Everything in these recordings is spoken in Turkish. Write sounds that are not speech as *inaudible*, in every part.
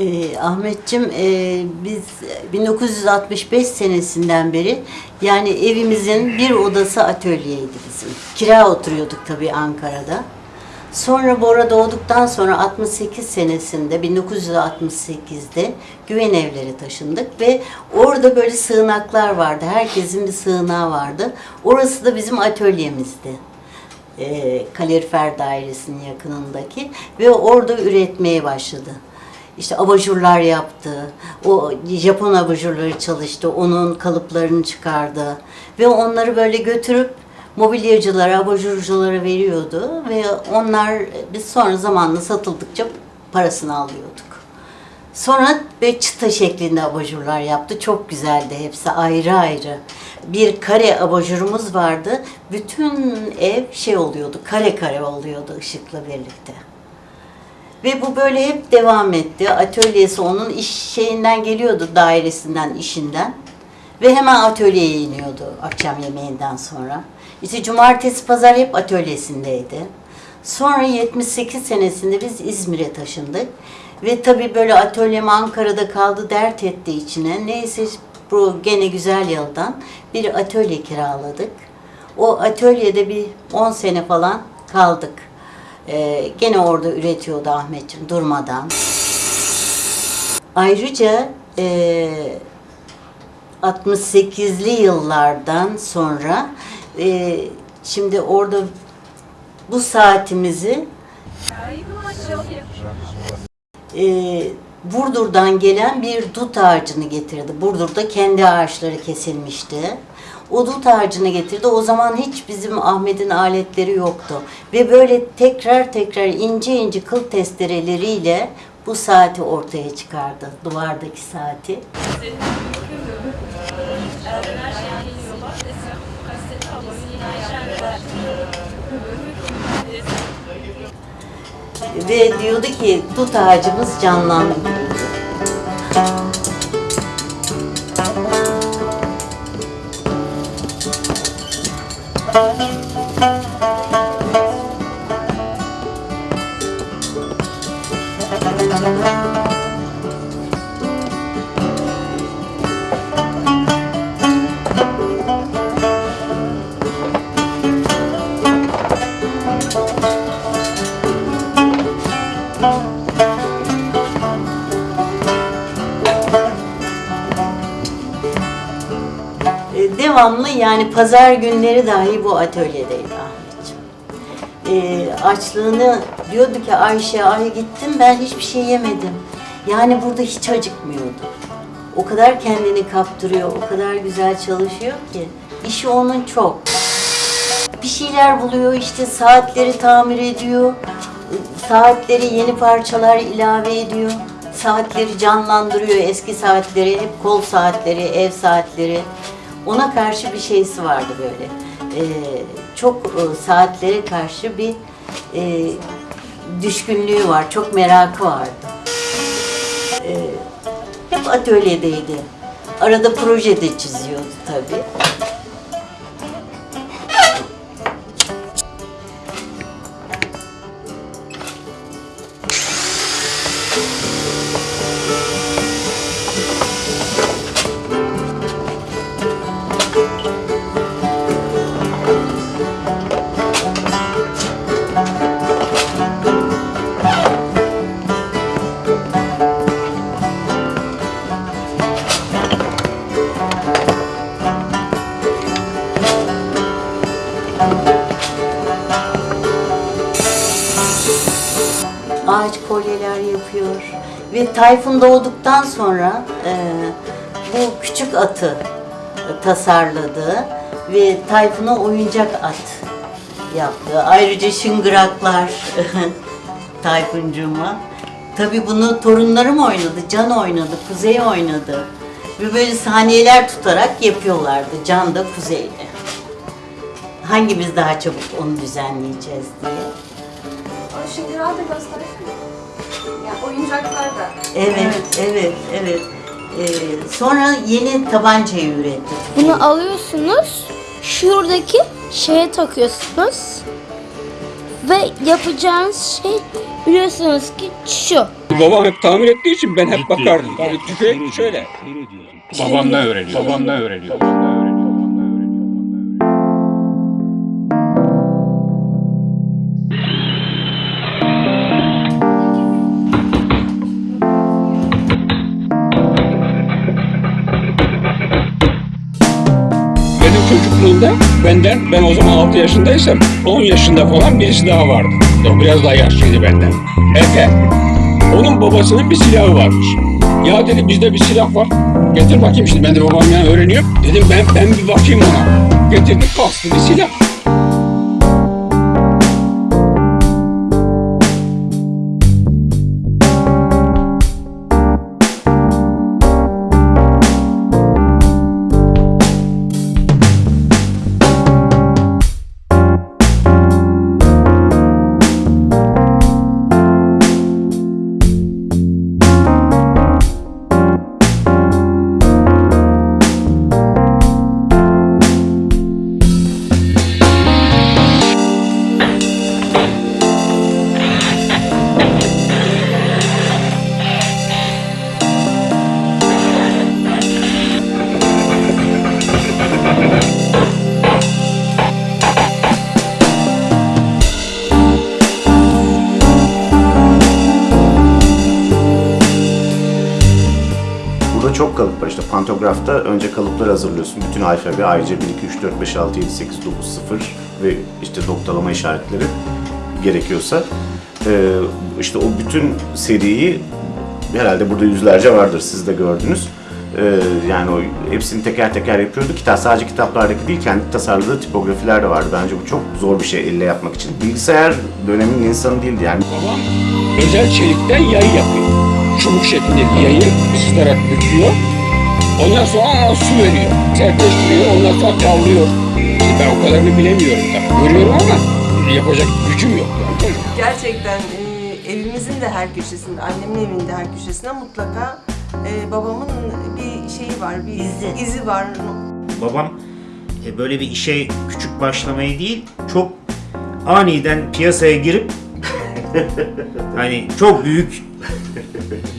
Ee, Ahmetçim e, biz 1965 senesinden beri yani evimizin bir odası atölyeydi bizim. Kira oturuyorduk tabii Ankara'da. Sonra Bora doğduktan sonra 68 senesinde 1968'de güven evlere taşındık ve orada böyle sığınaklar vardı. Herkesin bir sığınağı vardı. Orası da bizim atölyemizdi e, kalorifer dairesinin yakınındaki ve orada üretmeye başladı. İşte abajurlar yaptı. O Japon abajurları çalıştı. Onun kalıplarını çıkardı. Ve onları böyle götürüp mobilyacılara, abajurculara veriyordu. Ve onlar biz sonra zamanla satıldıkça parasını alıyorduk. Sonra ve çıta şeklinde abajurlar yaptı. Çok güzeldi hepsi ayrı ayrı. Bir kare abajurumuz vardı. Bütün ev şey oluyordu, kare kare oluyordu ışıkla birlikte. Ve bu böyle hep devam etti. Atölyesi onun iş şeyinden geliyordu, dairesinden, işinden. Ve hemen atölyeye iniyordu akşam yemeğinden sonra. İşte cumartesi, pazar hep atölyesindeydi. Sonra 78 senesinde biz İzmir'e taşındık. Ve tabii böyle atölyem Ankara'da kaldı dert etti içine. Neyse bu gene güzel yıldan bir atölye kiraladık. O atölyede bir 10 sene falan kaldık. Ee, gene orada üretiyordu Ahmetciğim durmadan. Ayrıca e, 68'li yıllardan sonra e, şimdi orada bu saatimizi e, Burdur'dan gelen bir dut ağacını getirdi. Burdur'da kendi ağaçları kesilmişti. O dut ağacını getirdi. O zaman hiç bizim Ahmet'in aletleri yoktu. Ve böyle tekrar tekrar ince ince kıl testereleriyle bu saati ortaya çıkardı. Duvardaki saati. Ve diyordu ki dut ağacımız canlandı. Devamlı yani pazar günleri dahi bu atölyedeydi Ahmetciğim. E, açlığını diyordu ki Ayşe ay gittim ben hiçbir şey yemedim. Yani burada hiç acıkmıyordu. O kadar kendini kaptırıyor, o kadar güzel çalışıyor ki. işi onun çok. Bir şeyler buluyor işte saatleri tamir ediyor. Saatleri yeni parçalar ilave ediyor. Saatleri canlandırıyor eski saatleri, hep kol saatleri, ev saatleri. Ona karşı bir şeysi vardı böyle. Ee, çok e, saatlere karşı bir e, düşkünlüğü var, çok merakı vardı. Ee, hep atölyedeydi. Arada proje de çiziyordu tabii. Kolyeler yapıyor. Ve Tayfun doğduktan sonra e, bu küçük atı tasarladı ve Tayfun'a oyuncak at yaptı. Ayrıca şıngıraklar *laughs* Tayfuncuğuma. Tabii bunu torunlarım oynadı, Can oynadı, Kuzey oynadı. Ve böyle saniyeler tutarak yapıyorlardı Can da Kuzey'le. Hangimiz daha çabuk onu düzenleyeceğiz diye. O şıngırağı da göstersene. Ya oyuncaklar da. Evet, evet, evet. Ee, sonra yeni tabancayı üretti. Bunu alıyorsunuz. Şuradaki şeye takıyorsunuz. Ve yapacağınız şey biliyorsunuz ki şu. babam hep tamir ettiği için ben hep bakardım. Yani tüfek şöyle. Babamdan öğreniyor. Babamdan öğreniyor. Benim çocukluğumda benden, ben o zaman 6 yaşındaysam 10 yaşında falan birisi daha vardı. O biraz daha yaşlıydı benden. Efe. Onun babasının bir silahı varmış. Ya dedi bizde bir silah var. Getir bakayım şimdi ben de babamdan öğreniyorum. Dedim ben ben bir bakayım ona. Getirdi kastı bir silah. Çok kalıp var. İşte pantografta önce kalıpları hazırlıyorsun. Bütün alfabe ayrıca 1, 2, 3, 4, 5, 6, 7, 8, 9, 0 ve işte noktalama işaretleri gerekiyorsa. Ee, işte o bütün seriyi herhalde burada yüzlerce vardır siz de gördünüz. Ee, yani o hepsini teker teker yapıyordu. Kitap sadece kitaplardaki değil kendi tasarladığı tipografiler de vardı. Bence bu çok zor bir şey elle yapmak için. Bilgisayar döneminin insanı değildi yani. Babam özel çelikten yay yapıyor. Çubuk şeklindeki yayı ısıtarak büküyor. Ondan sonra su veriyor. Sertleştiriyor, ondan sonra kavruluyor. İşte ben o kadarını bilemiyorum tabii. Görüyorum ama yapacak gücüm yok. Yani. Gerçekten e, evimizin de her köşesinde, annemin evinin de her köşesinde mutlaka e, babamın bir şeyi var, bir İzi. izi var. Babam e, böyle bir işe küçük başlamayı değil, çok aniden piyasaya girip *laughs* hani çok büyük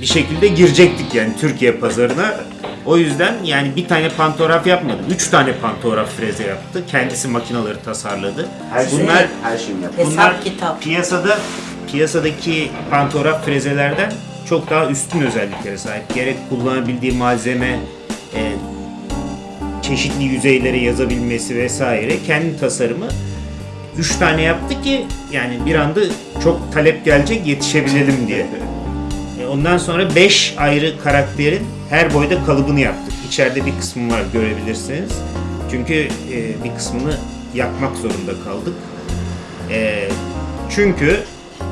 bir şekilde girecektik yani Türkiye pazarına. O yüzden yani bir tane pantograf yapmadı. Üç tane pantograf freze yaptı. Kendisi makinaları tasarladı. Her şey, Bunlar her şeyi yapıyor. Hesap Bunlar kitap. piyasada piyasadaki pantograf frezelerden çok daha üstün özelliklere sahip. Gerek kullanabildiği malzeme, e, çeşitli yüzeylere yazabilmesi vesaire kendi tasarımı. Üç tane yaptı ki yani bir anda çok talep gelecek yetişebilelim diye. Ondan sonra 5 ayrı karakterin her boyda kalıbını yaptık. İçeride bir kısmı var görebilirsiniz. Çünkü e, bir kısmını yakmak zorunda kaldık. E, çünkü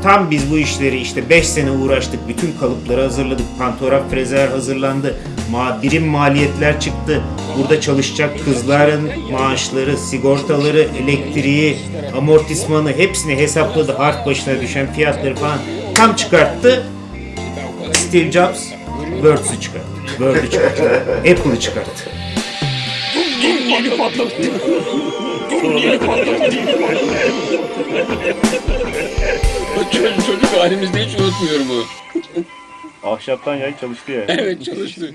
tam biz bu işleri işte 5 sene uğraştık. Bütün kalıpları hazırladık. Pantograf frezer hazırlandı. Ma birim maliyetler çıktı. Burada çalışacak kızların maaşları, sigortaları, elektriği, amortismanı hepsini hesapladı. Harf başına düşen fiyatları falan tam çıkarttı. Steve Jobs Words'ü çıkarttı. Word'ü çıkarttı. Apple'ı çıkarttı. Çocuk, çocuk halimizde hiç unutmuyorum o. Ahşaptan yay çalıştı ya. Evet çalıştı.